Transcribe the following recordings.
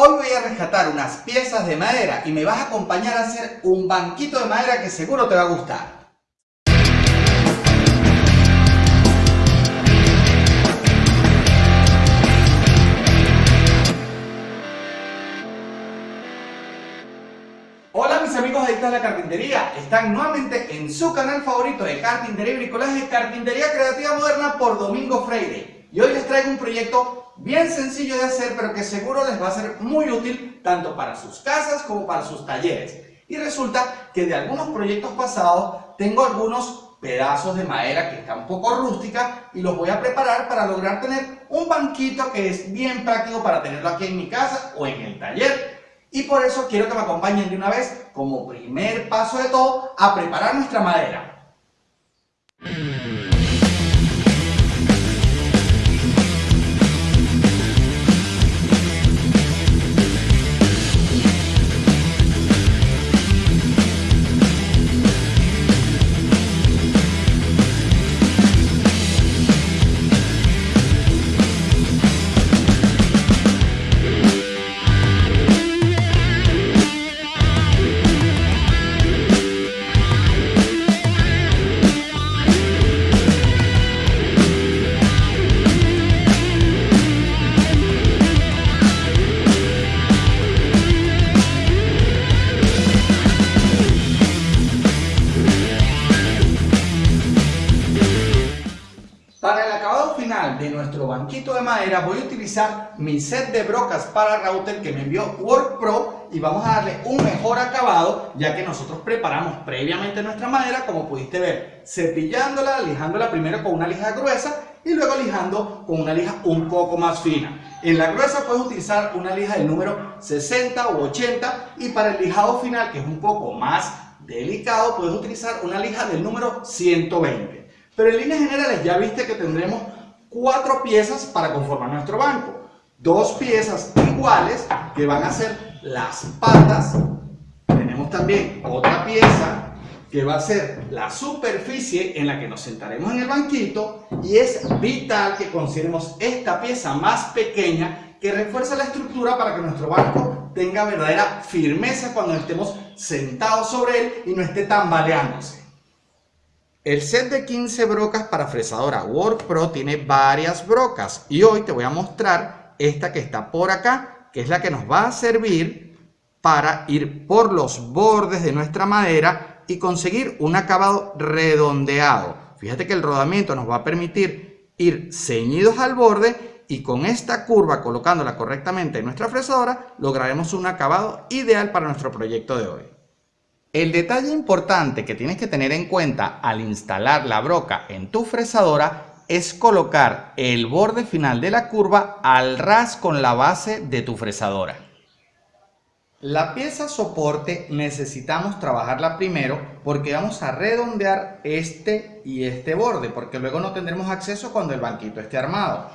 Hoy voy a rescatar unas piezas de madera y me vas a acompañar a hacer un banquito de madera que seguro te va a gustar. Hola mis amigos adictos a la carpintería, están nuevamente en su canal favorito de carpintería y bricolaje, Carpintería Creativa Moderna por Domingo Freire. Y hoy les traigo un proyecto bien sencillo de hacer, pero que seguro les va a ser muy útil tanto para sus casas como para sus talleres. Y resulta que de algunos proyectos pasados tengo algunos pedazos de madera que están un poco rústica y los voy a preparar para lograr tener un banquito que es bien práctico para tenerlo aquí en mi casa o en el taller. Y por eso quiero que me acompañen de una vez, como primer paso de todo, a preparar nuestra madera. Voy a utilizar mi set de brocas para router que me envió WorkPro y vamos a darle un mejor acabado ya que nosotros preparamos previamente nuestra madera como pudiste ver cepillándola, lijándola primero con una lija gruesa y luego lijando con una lija un poco más fina. En la gruesa puedes utilizar una lija del número 60 o 80 y para el lijado final que es un poco más delicado puedes utilizar una lija del número 120. Pero en líneas generales ya viste que tendremos cuatro piezas para conformar nuestro banco. Dos piezas iguales que van a ser las patas. Tenemos también otra pieza que va a ser la superficie en la que nos sentaremos en el banquito y es vital que consideremos esta pieza más pequeña que refuerza la estructura para que nuestro banco tenga verdadera firmeza cuando estemos sentados sobre él y no esté tambaleándose. El set de 15 brocas para fresadora WorkPro tiene varias brocas y hoy te voy a mostrar esta que está por acá, que es la que nos va a servir para ir por los bordes de nuestra madera y conseguir un acabado redondeado. Fíjate que el rodamiento nos va a permitir ir ceñidos al borde y con esta curva colocándola correctamente en nuestra fresadora lograremos un acabado ideal para nuestro proyecto de hoy. El detalle importante que tienes que tener en cuenta al instalar la broca en tu fresadora es colocar el borde final de la curva al ras con la base de tu fresadora. La pieza soporte necesitamos trabajarla primero porque vamos a redondear este y este borde porque luego no tendremos acceso cuando el banquito esté armado.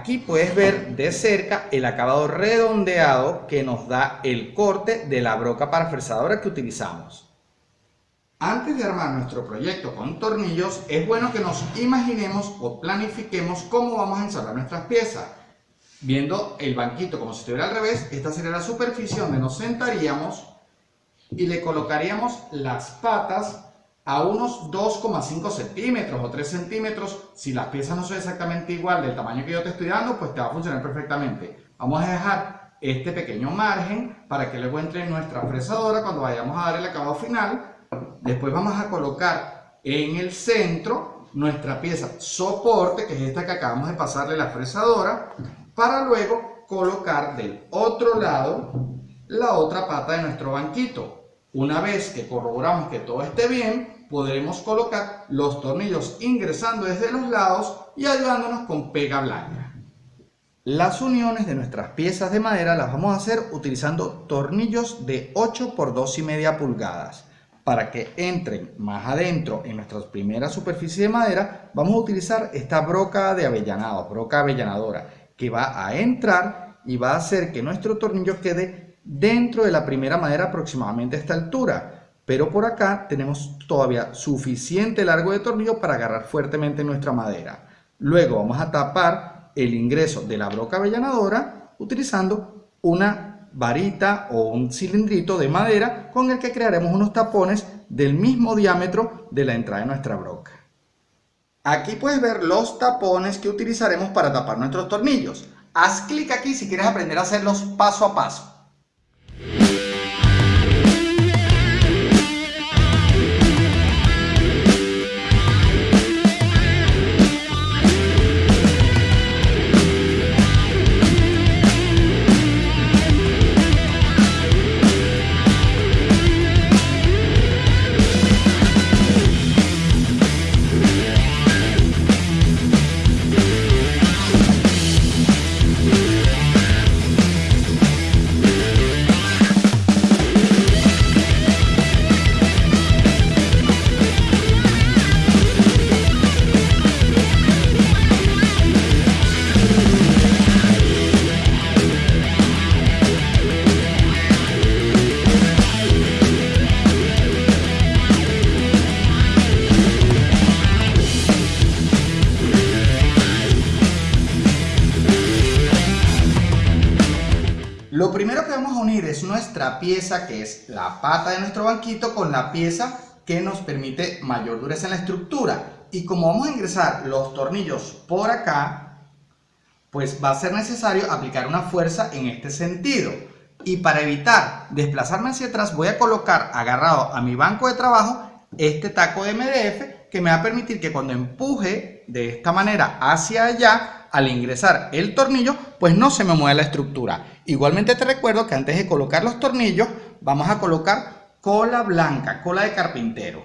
Aquí puedes ver de cerca el acabado redondeado que nos da el corte de la broca para fresadora que utilizamos. Antes de armar nuestro proyecto con tornillos, es bueno que nos imaginemos o planifiquemos cómo vamos a ensamblar nuestras piezas. Viendo el banquito como si estuviera al revés, esta sería la superficie donde nos sentaríamos y le colocaríamos las patas a unos 2,5 centímetros o 3 centímetros. Si las piezas no son exactamente igual del tamaño que yo te estoy dando, pues te va a funcionar perfectamente. Vamos a dejar este pequeño margen para que luego entre en nuestra fresadora cuando vayamos a dar el acabado final. Después vamos a colocar en el centro nuestra pieza soporte, que es esta que acabamos de pasarle la fresadora, para luego colocar del otro lado la otra pata de nuestro banquito. Una vez que corroboramos que todo esté bien, podremos colocar los tornillos ingresando desde los lados y ayudándonos con pega blanca. Las uniones de nuestras piezas de madera las vamos a hacer utilizando tornillos de 8 por 2 y media pulgadas. Para que entren más adentro en nuestra primera superficie de madera, vamos a utilizar esta broca de avellanado, broca avellanadora, que va a entrar y va a hacer que nuestro tornillo quede dentro de la primera madera aproximadamente a esta altura pero por acá tenemos todavía suficiente largo de tornillo para agarrar fuertemente nuestra madera. Luego vamos a tapar el ingreso de la broca avellanadora utilizando una varita o un cilindrito de madera con el que crearemos unos tapones del mismo diámetro de la entrada de nuestra broca. Aquí puedes ver los tapones que utilizaremos para tapar nuestros tornillos. Haz clic aquí si quieres aprender a hacerlos paso a paso. Es nuestra pieza, que es la pata de nuestro banquito, con la pieza que nos permite mayor dureza en la estructura. Y como vamos a ingresar los tornillos por acá, pues va a ser necesario aplicar una fuerza en este sentido. Y para evitar desplazarme hacia atrás, voy a colocar agarrado a mi banco de trabajo este taco de MDF que me va a permitir que cuando empuje de esta manera hacia allá, al ingresar el tornillo, pues no se me mueve la estructura. Igualmente te recuerdo que antes de colocar los tornillos, vamos a colocar cola blanca, cola de carpintero.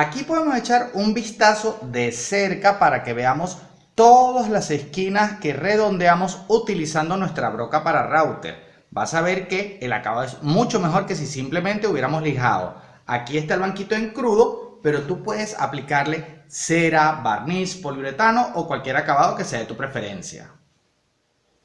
Aquí podemos echar un vistazo de cerca para que veamos todas las esquinas que redondeamos utilizando nuestra broca para router. Vas a ver que el acabado es mucho mejor que si simplemente hubiéramos lijado. Aquí está el banquito en crudo, pero tú puedes aplicarle cera, barniz, poliuretano o cualquier acabado que sea de tu preferencia.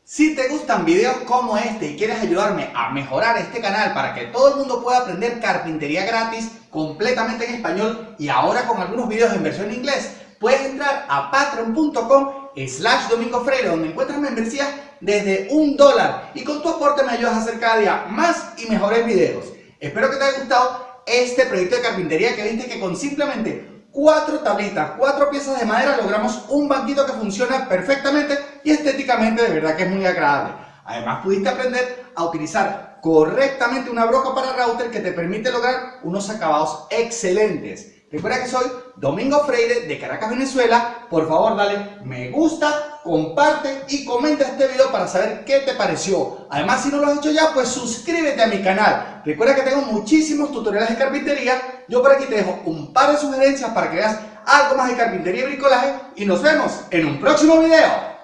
Si te gustan videos como este y quieres ayudarme a mejorar este canal para que todo el mundo pueda aprender carpintería gratis completamente en español y ahora con algunos videos en versión inglés, puedes entrar a patreon.com slash domingo freire donde encuentras membresías desde un dólar y con tu aporte me ayudas a hacer cada día más y mejores videos. Espero que te haya gustado este proyecto de carpintería que viste que con simplemente cuatro tablitas, cuatro piezas de madera, logramos un banquito que funciona perfectamente y estéticamente de verdad que es muy agradable. Además pudiste aprender a utilizar correctamente una broca para router que te permite lograr unos acabados excelentes. Recuerda que soy Domingo Freire de Caracas, Venezuela. Por favor, dale me gusta, comparte y comenta este video para saber qué te pareció. Además, si no lo has hecho ya, pues suscríbete a mi canal. Recuerda que tengo muchísimos tutoriales de carpintería. Yo por aquí te dejo un par de sugerencias para que veas algo más de carpintería y bricolaje. Y nos vemos en un próximo video.